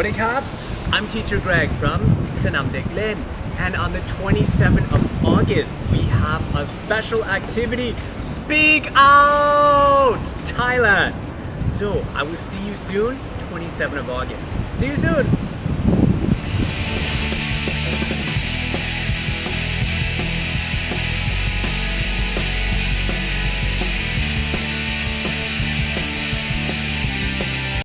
วัสดีครับ I'm teacher Greg from สนามเด็กเล่น and on the 27th of August we have a special activity. Speak Out Thailand! So I will see you soon 27th of August. See you soon!